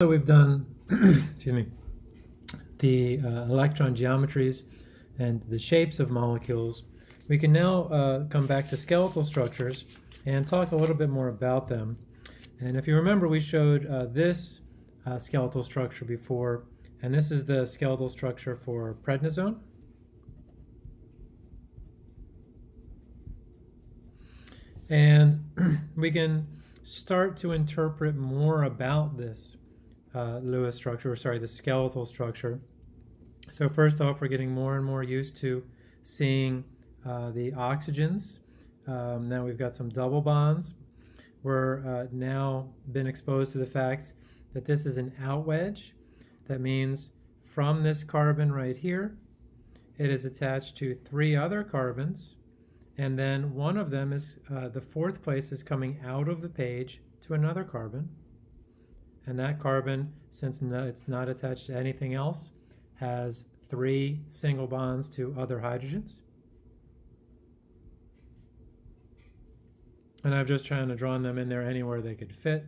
So we've done, excuse me, the uh, electron geometries and the shapes of molecules. We can now uh, come back to skeletal structures and talk a little bit more about them. And if you remember, we showed uh, this uh, skeletal structure before, and this is the skeletal structure for prednisone. And we can start to interpret more about this uh, Lewis structure, or sorry, the skeletal structure. So first off, we're getting more and more used to seeing uh, the oxygens. Um, now we've got some double bonds. We're uh, now been exposed to the fact that this is an out wedge. That means from this carbon right here, it is attached to three other carbons, and then one of them is, uh, the fourth place is coming out of the page to another carbon. And that carbon, since no, it's not attached to anything else, has three single bonds to other hydrogens. And I've just trying to draw them in there anywhere they could fit.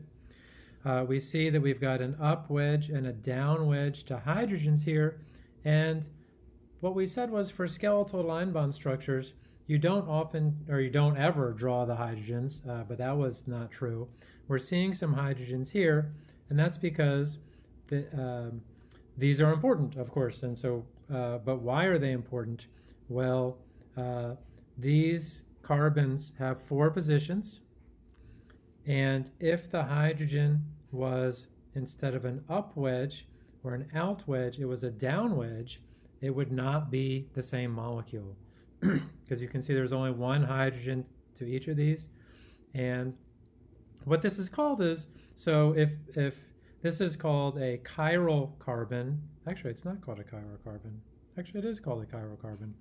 Uh, we see that we've got an up wedge and a down wedge to hydrogens here. And what we said was for skeletal line bond structures, you don't often, or you don't ever draw the hydrogens, uh, but that was not true. We're seeing some hydrogens here, and that's because the, um, these are important, of course. And so, uh, but why are they important? Well, uh, these carbons have four positions, and if the hydrogen was instead of an up wedge or an out wedge, it was a down wedge, it would not be the same molecule. Because you can see there's only one hydrogen to each of these. And what this is called is so if, if this is called a chiral carbon, actually it's not called a chiral carbon. Actually it is called a chiral carbon.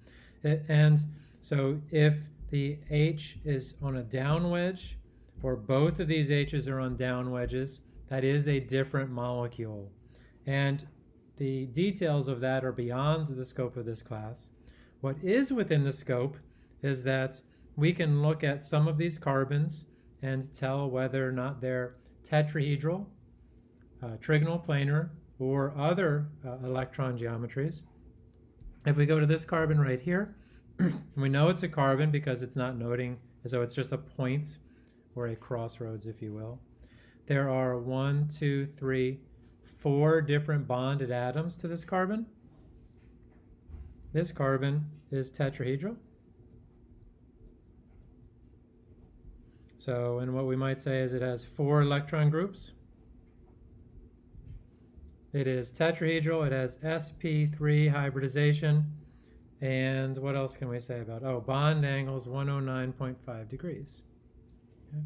It, and so if the H is on a down wedge, or both of these H's are on down wedges, that is a different molecule. And the details of that are beyond the scope of this class. What is within the scope is that we can look at some of these carbons and tell whether or not they're tetrahedral, uh, trigonal planar, or other uh, electron geometries. If we go to this carbon right here, we know it's a carbon because it's not noting so it's just a point or a crossroads, if you will. There are one, two, three, four different bonded atoms to this carbon. This carbon is tetrahedral. So, and what we might say is it has four electron groups. It is tetrahedral, it has sp3 hybridization, and what else can we say about Oh, bond angles 109.5 degrees. Okay.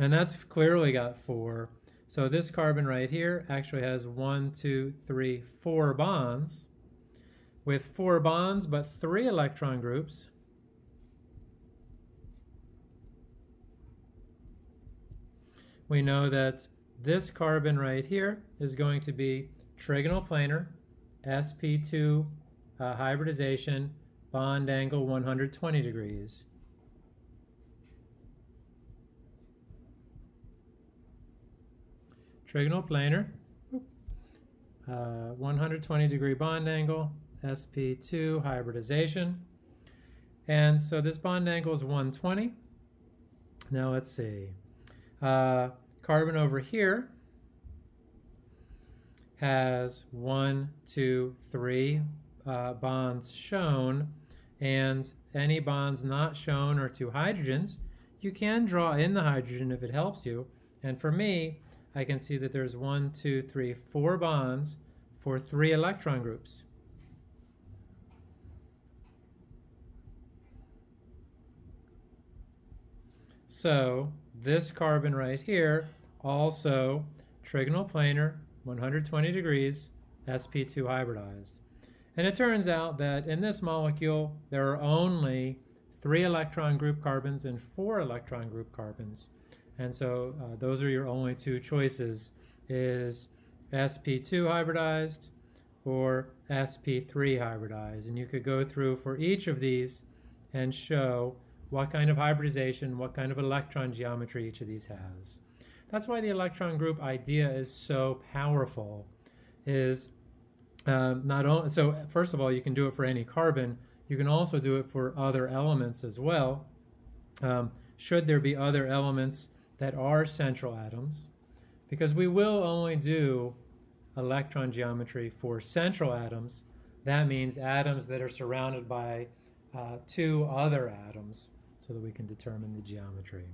And that's clearly got four. So this carbon right here actually has one, two, three, four bonds. With four bonds but three electron groups, we know that this carbon right here is going to be trigonal planar, sp2 uh, hybridization, bond angle 120 degrees. Trigonal planar, uh, 120 degree bond angle, sp2 hybridization. And so this bond angle is 120. Now let's see. Uh, carbon over here has one, two, three uh, bonds shown, and any bonds not shown are two hydrogens. You can draw in the hydrogen if it helps you. And for me, I can see that there's one, two, three, four bonds for three electron groups. So this carbon right here, also trigonal planar, 120 degrees, sp2 hybridized. And it turns out that in this molecule, there are only three electron group carbons and four electron group carbons. And so uh, those are your only two choices is sp2 hybridized or sp3 hybridized. And you could go through for each of these and show what kind of hybridization, what kind of electron geometry each of these has. that's why the electron group idea is so powerful. Is um, not only so first of all you can do it for any carbon. You can also do it for other elements as well. Um, should there be other elements that are central atoms, because we will only do electron geometry for central atoms. That means atoms that are surrounded by uh, two other atoms so that we can determine the geometry.